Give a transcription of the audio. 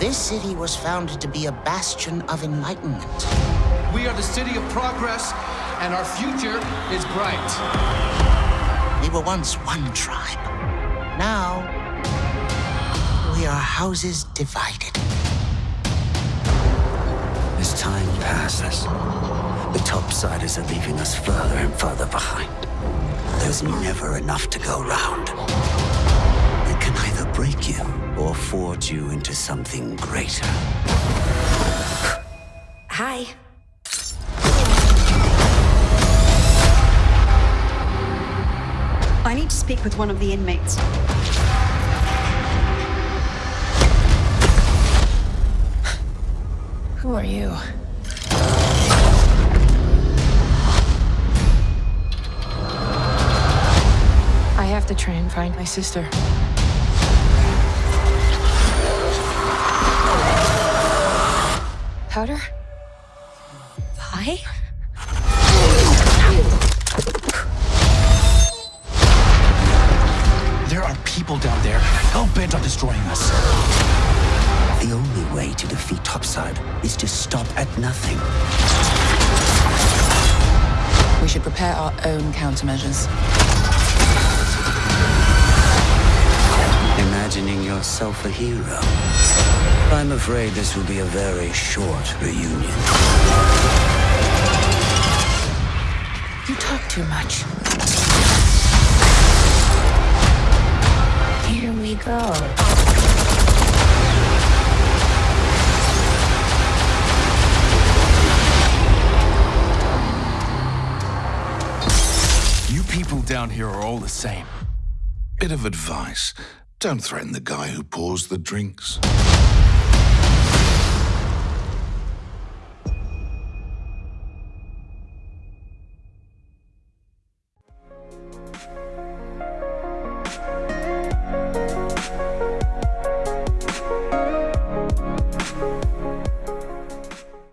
This city was founded to be a bastion of enlightenment. We are the city of progress, and our future is bright. We were once one tribe. Now, we are houses divided. As time passes, the topsiders are leaving us further and further behind. There's never enough to go round. It can either break you or forge you into something greater. Hi. I need to speak with one of the inmates. Who are you? I have to try and find my sister. Powder? Vi? There are people down there hell-bent on destroying us. The only way to defeat Topside is to stop at nothing. We should prepare our own countermeasures. Imagining yourself a hero. I'm afraid this will be a very short reunion. You talk too much. Here we go. You people down here are all the same. Bit of advice. Don't threaten the guy who pours the drinks.